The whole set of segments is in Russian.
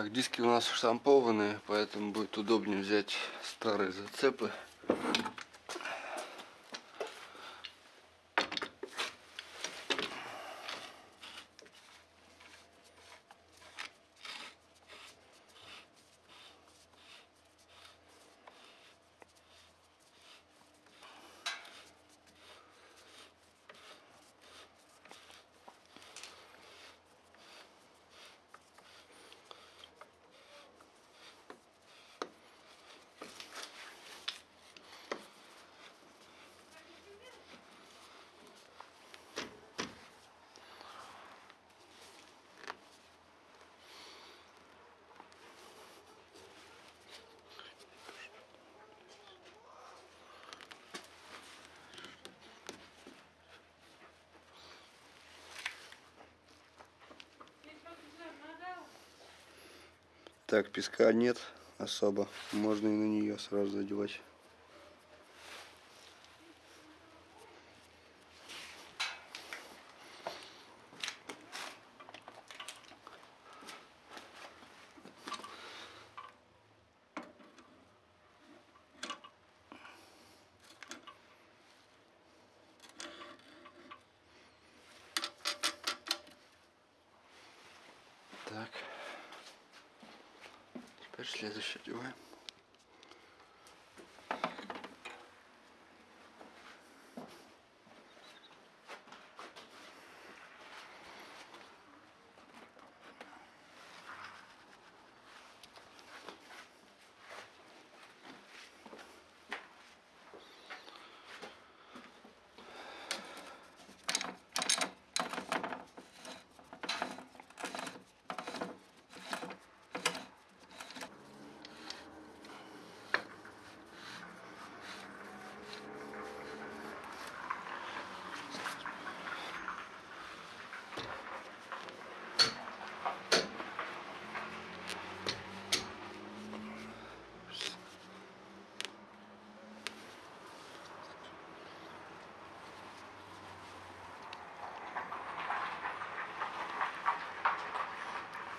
Так, диски у нас штампованные, поэтому будет удобнее взять старые зацепы. Так, песка нет особо. Можно и на нее сразу задевать. Так. Теперь следующее одеваем.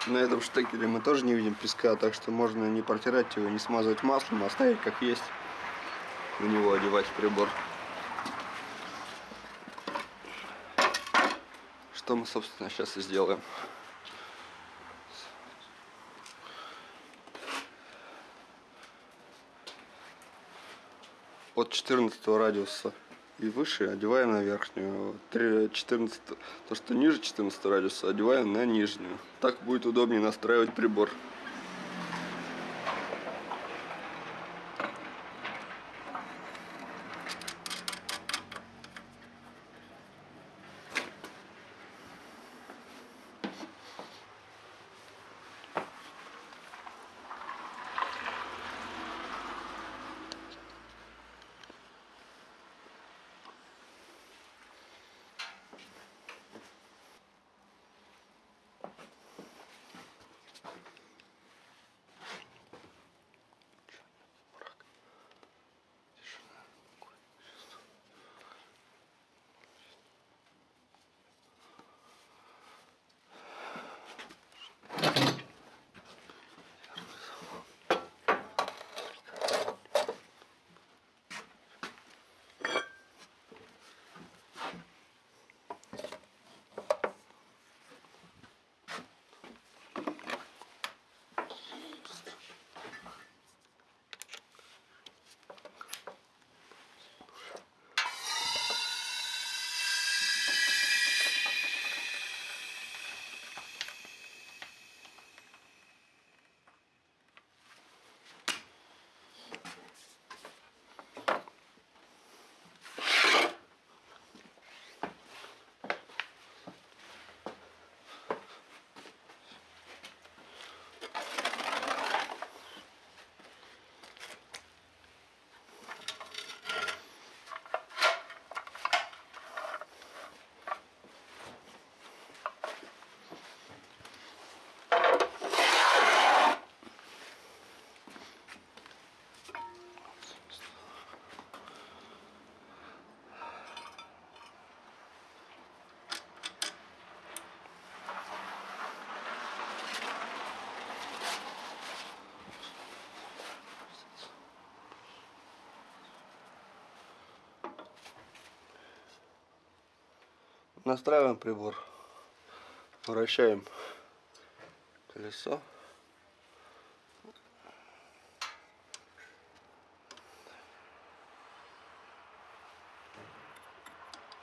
На этом штекере мы тоже не видим песка, так что можно не протирать его, не смазывать маслом, а оставить как есть. На него одевать прибор. Что мы, собственно, сейчас и сделаем. От 14 радиуса и выше одеваем на верхнюю. 14, то, что ниже 14 радиуса, одеваем на нижнюю. Так будет удобнее настраивать прибор. Настраиваем прибор. Вращаем колесо.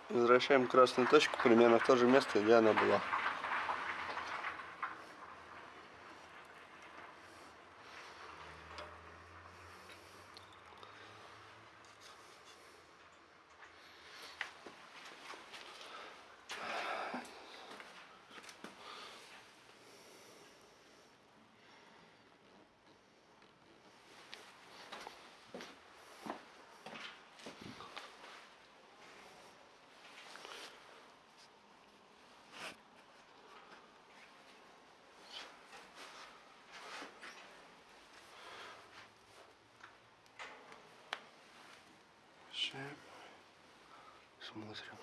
Возвращаем красную точку примерно в то же место, где она была. Включаем. Смотрим.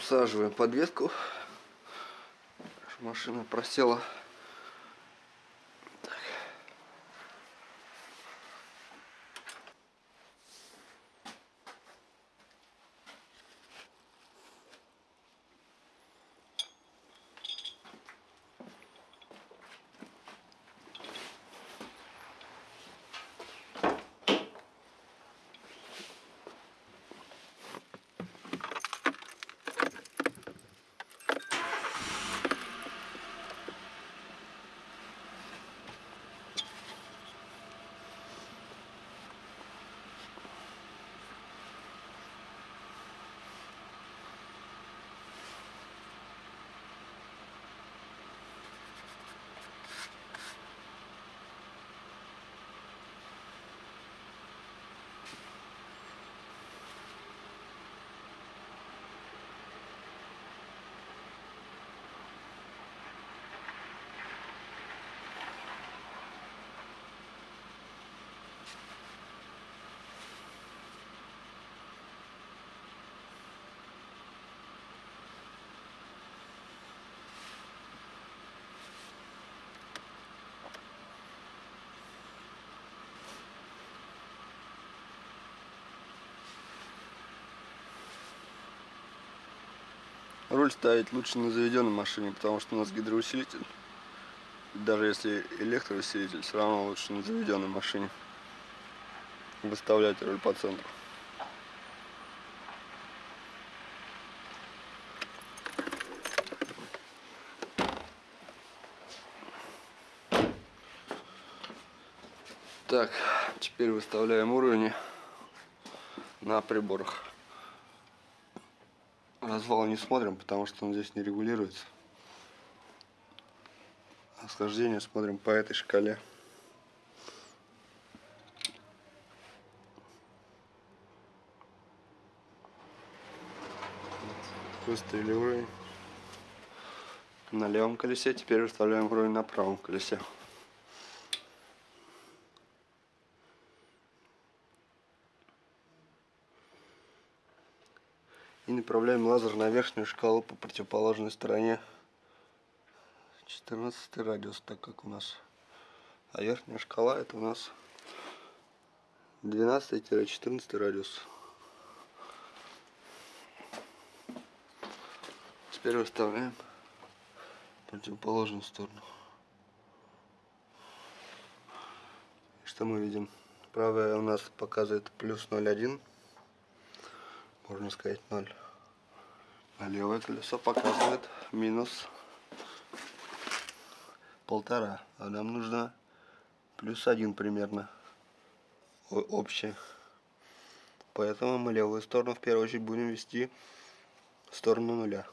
Усаживаем подвеску. Машина просела. Руль ставить лучше на заведенной машине, потому что у нас гидроусилитель. Даже если электроусилитель, все равно лучше на заведенной машине выставлять руль по центру. Так, теперь выставляем уровни на приборах. Развал не смотрим, потому что он здесь не регулируется. А схождение смотрим по этой шкале. Выставили уровень на левом колесе, теперь выставляем уровень на правом колесе. И направляем лазер на верхнюю шкалу по противоположной стороне. 14 радиус так как у нас. А верхняя шкала это у нас 12-14 радиус. Теперь выставляем противоположную сторону. Что мы видим? Правая у нас показывает плюс 0,1 можно сказать 0. А левое колесо показывает минус полтора. А нам нужно плюс один примерно общее. Поэтому мы левую сторону в первую очередь будем вести в сторону нуля.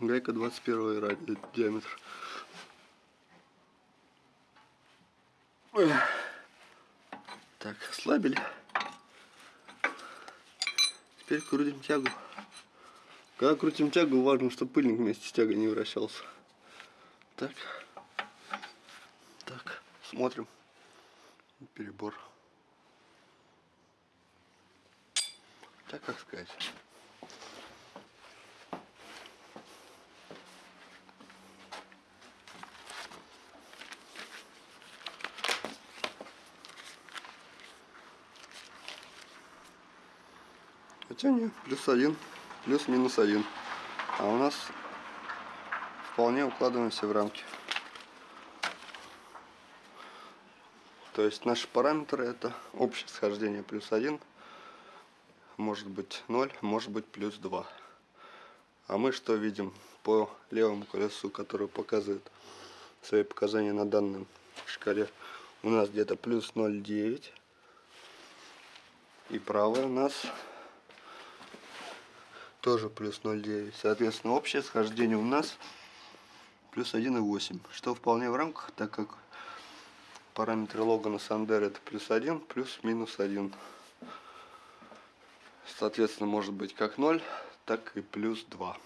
Гайка 21 ради, диаметр. Так, ослабили. Теперь крутим тягу. Когда крутим тягу, важно, чтобы пыльник вместе с тягой не вращался. Так. Так, смотрим. Перебор. Так, как сказать. Хотя нет, плюс один, плюс-минус один. А у нас вполне укладываемся в рамки. То есть наши параметры это общее схождение плюс один, может быть 0, может быть плюс 2. А мы что видим по левому колесу, которое показывает свои показания на данной шкале. У нас где-то плюс 0,9. И правое у нас тоже плюс 0,9. Соответственно, общее схождение у нас плюс 1,8. Что вполне в рамках, так как параметры Логана Сандер это плюс 1, плюс-минус 1. Соответственно, может быть как 0, так и плюс 2.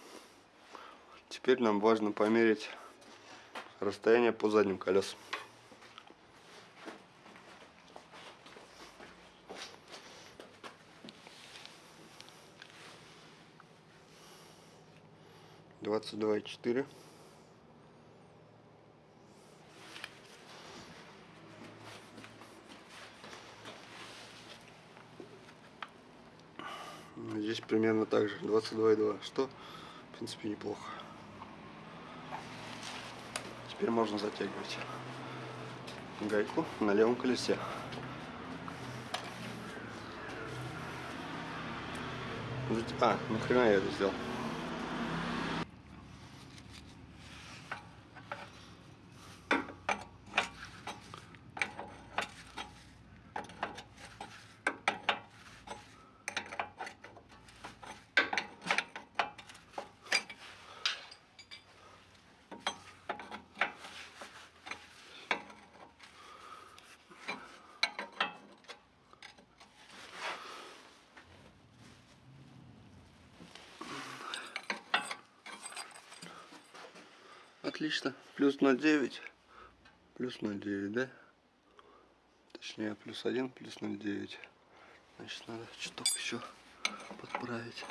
Теперь нам важно померить расстояние по задним колесам. Двадцать два и четыре. Здесь примерно так же, 22,2, что в принципе неплохо. Теперь можно затягивать гайку на левом колесе. А, нахрена я это сделал? Отлично. Плюс 0,9. Плюс 0,9, да? Точнее, плюс 1, плюс 0,9. Значит, надо чуток еще подправить.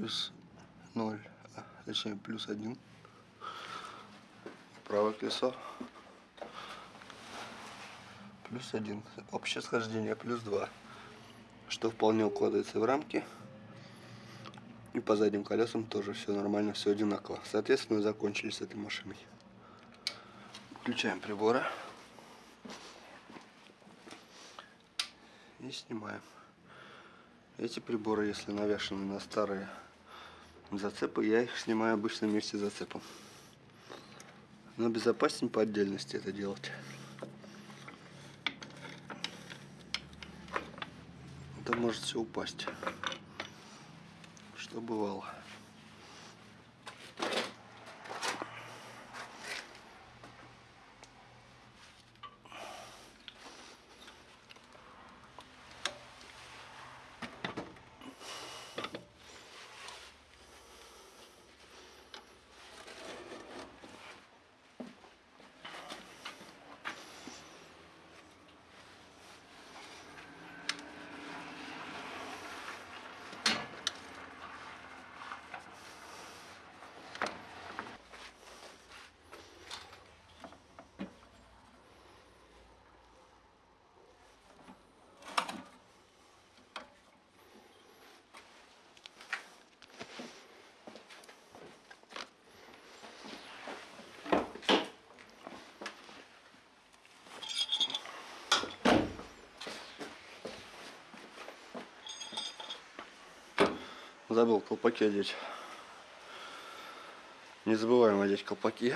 Плюс 0, а, точнее плюс 1. Правое колесо. Плюс 1. Общее схождение плюс 2. Что вполне укладывается в рамки. И по задним колесам тоже все нормально, все одинаково. Соответственно, закончили с этой машиной. Включаем приборы. И снимаем. Эти приборы, если навешаны на старые зацепы, я их снимаю обычно вместе с зацепом. Но безопаснее по отдельности это делать. Это может все упасть. Что бывало. Забыл колпаки одеть. Не забываем одеть колпаки.